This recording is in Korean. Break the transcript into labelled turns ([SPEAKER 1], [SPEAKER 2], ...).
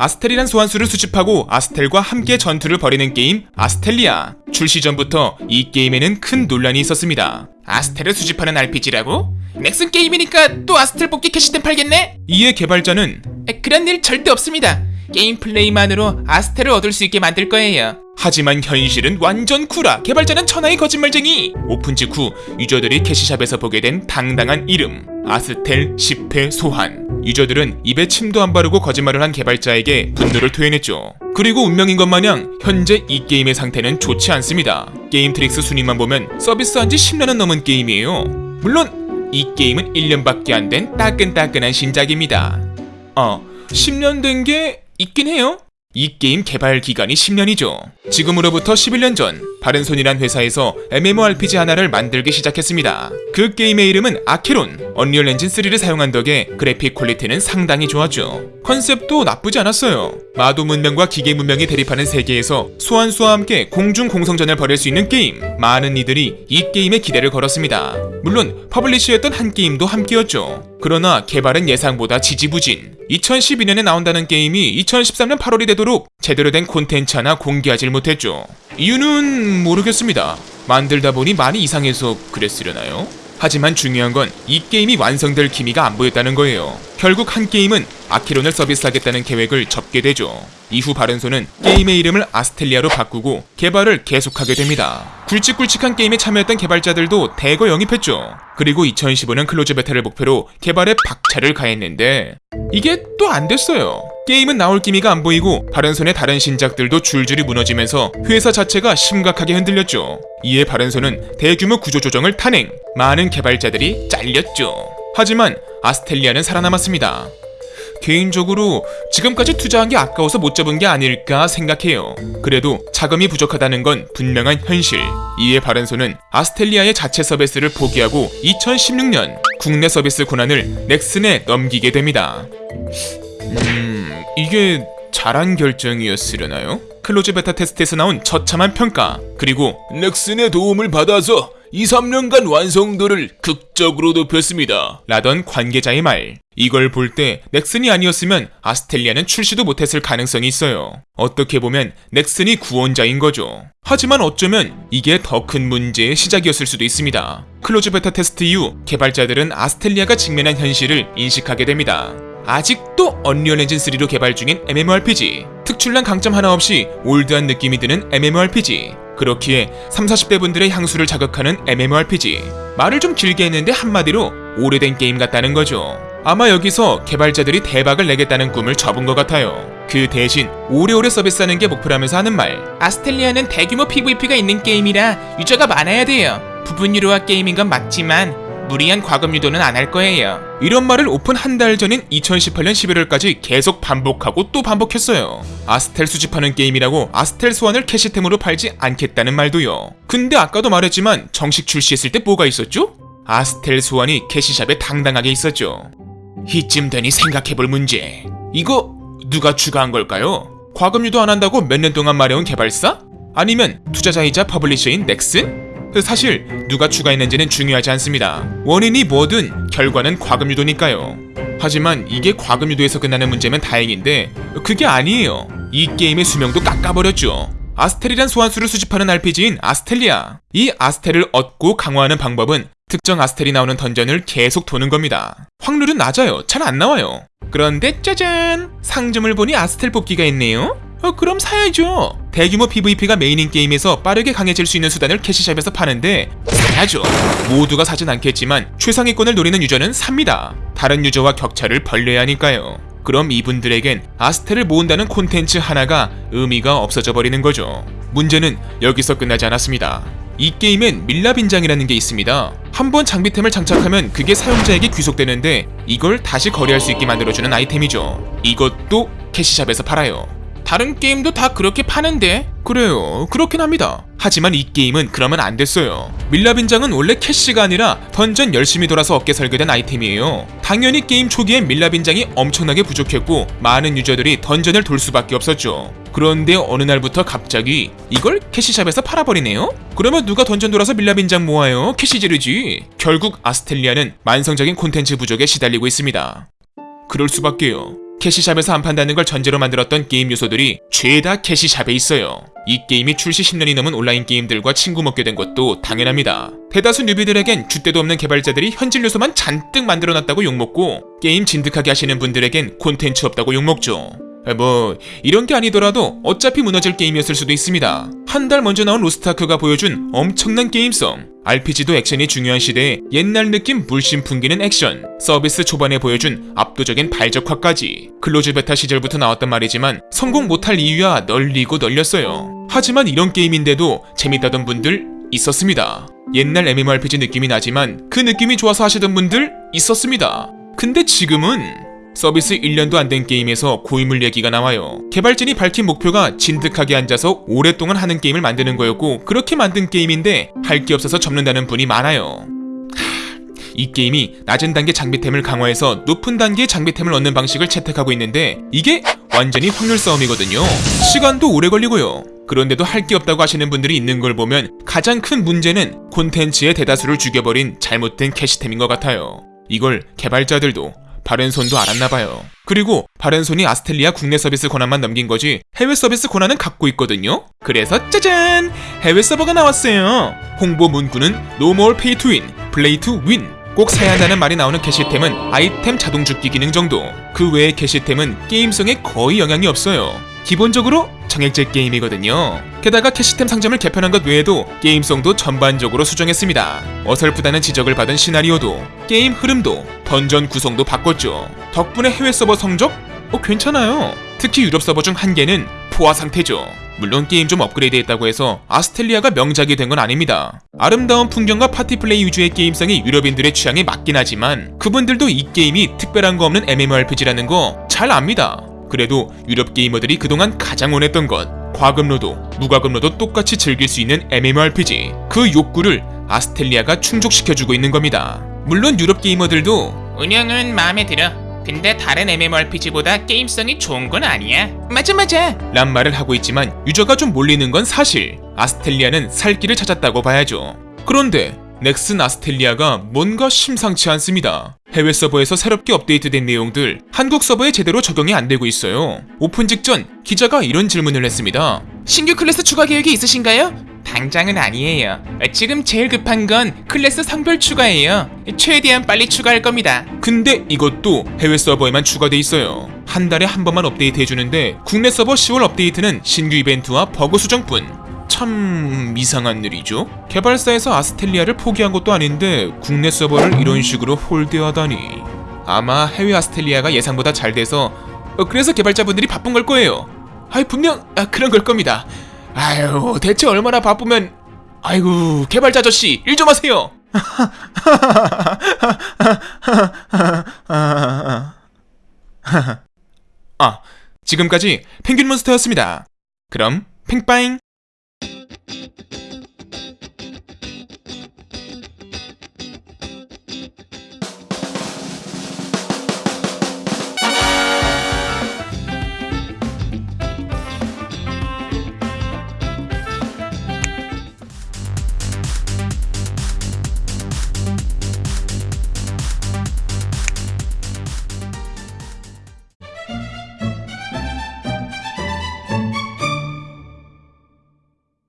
[SPEAKER 1] 아스텔이란 소환수를 수집하고 아스텔과 함께 전투를 벌이는 게임 아스텔리아. 출시 전부터 이 게임에는 큰 논란이 있었습니다. 아스텔을 수집하는 RPG라고? 넥슨 게임이니까 또 아스텔 뽑기 cash템 팔겠네? 이에 개발자는 그런 일 절대 없습니다. 게임 플레이만으로 아스텔을 얻을 수 있게 만들 거예요. 하지만 현실은 완전 구라. 개발자는 천하의 거짓말쟁이. 오픈 직후 유저들이 cash shop에서 보게 된 당당한 이름 아스텔 10회 소환. 유저들은 입에 침도 안 바르고 거짓말을 한 개발자에게 분노를 토해냈죠. 그리고 운명인 것 마냥 현재 이 게임의 상태는 좋지 않습니다. 게임 트릭스 순위만 보면 서비스한 지 10년은 넘은 게임이에요. 물론 이 게임은 1년밖에 안 된 따끈따끈한 신작입니다. 어, 10년 된 게 있긴 해요. 이 게임 개발 기간이 10년이죠. 지금으로부터 11년 전 바른손이란 회사에서 MMORPG 하나를 만들기 시작했습니다. 그 게임의 이름은 아케론. 언리얼 엔진 3를 사용한 덕에 그래픽 quality는 상당히 좋았죠. 컨셉도 나쁘지 않았어요. 마도 문명과 기계 문명이 대립하는 세계에서 소환수와 함께 공중 공성전을 벌일 수 있는 게임. 많은 이들이 이 게임에 기대를 걸었습니다. 물론 publisher였던 한게임도 함께였죠. 그러나 개발은 예상보다 지지부진. 2012년에 나온다는 게임이 2013년 8월이 되도록 제대로 된 콘텐츠 하나 공개하질 못했죠. 이유는 모르겠습니다. 만들다 보니 많이 이상해서 그랬으려나요? 하지만 중요한 건 이 게임이 완성될 기미가 안 보였다는 거예요. 결국 한게임은 아키론을 서비스하겠다는 계획을 접게 되죠. 이후 바른손은 게임의 이름을 아스텔리아로 바꾸고 개발을 계속하게 됩니다. 굵직굵직한 게임에 참여했던 개발자들도 대거 영입했죠. 그리고 2015년 closed beta를 목표로 개발에 박차를 가했는데 이게 또 안 됐어요. 게임은 나올 기미가 안 보이고 바른손의 다른 신작들도 줄줄이 무너지면서 회사 자체가 심각하게 흔들렸죠. 이에 바른손은 대규모 구조조정을 탄행, 많은 개발자들이 잘렸죠. 하지만 아스텔리아는 살아남았습니다. 개인적으로 지금까지 투자한 게 아까워서 못 잡은 게 아닐까 생각해요. 그래도 자금이 부족하다는 건 분명한 현실. 이에 바른손은 아스텔리아의 자체 서비스를 포기하고 2016년 국내 서비스 권한을 넥슨에 넘기게 됩니다. 음, 이게 잘한 결정이었으려나요? closed beta 테스트에서 나온 처참한 평가, 그리고 넥슨의 도움을 받아서 2, 3년간 완성도를 극적으로 높였습니다. 라던 관계자의 말. 이걸 볼 때 넥슨이 아니었으면 아스텔리아는 출시도 못했을 가능성이 있어요. 어떻게 보면 넥슨이 구원자인 거죠. 하지만 어쩌면 이게 더 큰 문제의 시작이었을 수도 있습니다. closed beta 테스트 이후 개발자들은 아스텔리아가 직면한 현실을 인식하게 됩니다. 아직도 언리얼 엔진 3로 개발 중인 MMORPG. 특출난 강점 하나 없이 old한 느낌이 드는 MMORPG. 그렇기에 3, 40대 분들의 향수를 자극하는 MMORPG. 말을 좀 길게 했는데 한마디로 오래된 게임 같다는 거죠. 아마 여기서 개발자들이 대박을 내겠다는 꿈을 접은 것 같아요. 그 대신 오래오래 서비스하는 게 목표라면서 하는 말. 아스텔리아는 대규모 PVP가 있는 게임이라 유저가 많아야 돼요. 부분 유료화 게임인 건 맞지만 무리한 과금 유도는 안 할 거예요. 이런 말을 오픈 한 달 전인 2018년 11월까지 계속 반복하고 또 반복했어요. 아스텔 수집하는 게임이라고 아스텔 소환을 캐시템으로 팔지 않겠다는 말도요. 근데 아까도 말했지만 정식 출시했을 때 뭐가 있었죠? 아스텔 소환이 cash shop에 당당하게 있었죠. 이쯤 되니 생각해볼 문제. 이거 누가 추가한 걸까요? 과금 유도 안 한다고 몇 년 동안 말해온 개발사? 아니면 투자자이자 publisher인 넥슨? 사실 누가 추가했는지는 중요하지 않습니다. 원인이 뭐든 결과는 과금 유도니까요. 하지만 이게 과금 유도에서 끝나는 문제면 다행인데 그게 아니에요. 이 게임의 수명도 깎아버렸죠. 아스텔이란 소환수를 수집하는 RPG인 아스텔리아. 이 아스텔을 얻고 강화하는 방법은 특정 아스텔이 나오는 던전을 계속 도는 겁니다. 확률은 낮아요. 잘 안 나와요. 그런데 짜잔! 상점을 보니 아스텔 뽑기가 있네요. 어, 그럼 사야죠. 대규모 PVP가 메인인 게임에서 빠르게 강해질 수 있는 수단을 cash shop에서 파는데 사야죠. 모두가 사진 않겠지만 최상위권을 노리는 유저는 삽니다. 다른 유저와 격차를 벌려야 하니까요. 그럼 이분들에겐 아스텔을 모은다는 콘텐츠 하나가 의미가 없어져 버리는 거죠. 문제는 여기서 끝나지 않았습니다. 이 게임엔 밀랍 인장이라는 게 있습니다. 한 번 장비템을 장착하면 그게 사용자에게 귀속되는데 이걸 다시 거래할 수 있게 만들어주는 아이템이죠. 이것도 cash shop에서 팔아요. 다른 게임도 다 그렇게 파는데? 그래요. 그렇긴 합니다. 하지만 이 게임은 그러면 안 됐어요. 밀랍 인장은 원래 캐시가 아니라 던전 열심히 돌아서 얻게 설계된 아이템이에요. 당연히 게임 초기엔 밀랍 인장이 엄청나게 부족했고 많은 유저들이 던전을 돌 수밖에 없었죠. 그런데 어느 날부터 갑자기 이걸 cash shop에서 팔아버리네요? 그러면 누가 던전 돌아서 밀랍 인장 모아요? 캐시 지르지. 결국 아스텔리아는 만성적인 콘텐츠 부족에 시달리고 있습니다. 그럴 수밖에요. cash shop에서 안 판다는 걸 전제로 만들었던 게임 요소들이 죄다 cash shop에 있어요. 이 게임이 출시 10년이 넘은 온라인 게임들과 친구 먹게 된 것도 당연합니다. 대다수 뉴비들에겐 줏대도 없는 개발자들이 현질 요소만 잔뜩 만들어놨다고 욕먹고 게임 진득하게 하시는 분들에겐 콘텐츠 없다고 욕먹죠. 아, 뭐 이런 게 아니더라도 어차피 무너질 게임이었을 수도 있습니다. 한 달 먼저 나온 로스트아크가 보여준 엄청난 게임성. RPG도 액션이 중요한 시대에 옛날 느낌 물씬 풍기는 액션. 서비스 초반에 보여준 압도적인 발적화까지. closed beta 시절부터 나왔던 말이지만 성공 못할 이유야 널리고 널렸어요. 하지만 이런 게임인데도 재밌다던 분들 있었습니다. 옛날 MMORPG 느낌이 나지만 그 느낌이 좋아서 하시던 분들 있었습니다. 근데 지금은 서비스 1년도 안 된 게임에서 고인물 얘기가 나와요. 개발진이 밝힌 목표가 진득하게 앉아서 오랫동안 하는 게임을 만드는 거였고 그렇게 만든 게임인데 할 게 없어서 접는다는 분이 많아요. 하, 이 게임이 낮은 단계 장비템을 강화해서 높은 단계의 장비템을 얻는 방식을 채택하고 있는데 이게 완전히 확률 싸움이거든요. 시간도 오래 걸리고요. 그런데도 할 게 없다고 하시는 분들이 있는 걸 보면 가장 큰 문제는 콘텐츠의 대다수를 죽여버린 잘못된 캐시템인 것 같아요. 이걸 개발자들도 바른손도 알았나봐요. 그리고 바른손이 아스텔리아 국내 서비스 권한만 넘긴 거지 해외 서비스 권한은 갖고 있거든요. 그래서 짜잔! 해외 서버가 나왔어요. 홍보 문구는 more pay to win, play to win. 꼭 사야 한다는 말이 나오는 게시템은 아이템 자동 죽기 기능 정도. 그 외의 캐시템은 게임성에 거의 영향이 없어요. 기본적으로 정액제 게임이거든요. 게다가 캐시템 상점을 개편한 것 외에도 게임성도 전반적으로 수정했습니다. 어설프다는 지적을 받은 시나리오도 게임 흐름도 던전 구성도 바꿨죠. 덕분에 해외 서버 성적? 어 괜찮아요. 특히 유럽 서버 중 한 개는 포화 상태죠. 물론 게임 좀 업그레이드했다고 해서 아스텔리아가 명작이 된 건 아닙니다. 아름다운 풍경과 파티 플레이 위주의 게임성이 유럽인들의 취향에 맞긴 하지만 그분들도 이 게임이 특별한 거 없는 MMORPG라는 거 잘 압니다. 그래도 유럽 게이머들이 그동안 가장 원했던 것 과금러도 무과금러도 똑같이 즐길 수 있는 MMORPG 그 욕구를 아스텔리아가 충족시켜주고 있는 겁니다. 물론 유럽 게이머들도
[SPEAKER 2] 운영은 마음에 들어. 근데 다른 MMORPG보다 게임성이 좋은 건 아니야. 맞아 맞아.
[SPEAKER 1] 란 말을 하고 있지만 유저가 좀 몰리는 건 사실 아스텔리아는 살 길을 찾았다고 봐야죠. 그런데 넥슨 아스텔리아가 뭔가 심상치 않습니다. 해외 서버에서 새롭게 업데이트된 내용들 한국 서버에 제대로 적용이 안 되고 있어요. 오픈 직전 기자가 이런 질문을 했습니다.
[SPEAKER 2] 신규 클래스 추가 계획이 있으신가요? 당장은 아니에요. 지금 제일 급한 건 클래스 성별 추가예요. 최대한 빨리 추가할 겁니다.
[SPEAKER 1] 근데 이것도 해외 서버에만 추가돼 있어요. 한 달에 한 번만 업데이트 해주는데 국내 서버 10월 업데이트는 신규 이벤트와 버그 수정뿐. 참 이상한 일이죠. 개발사에서 아스텔리아를 포기한 것도 아닌데 국내 서버를 이런 식으로 홀대하다니. 아마 해외 아스텔리아가 예상보다 잘 돼서 어, 그래서 개발자분들이 바쁜 걸 거예요. 아이 분명 아, 그런 걸 겁니다. 아유 대체 얼마나 바쁘면 아이고 개발자 아저씨 일 좀 하세요. 아 지금까지 펭귄 몬스터였습니다. 그럼 팽빠잉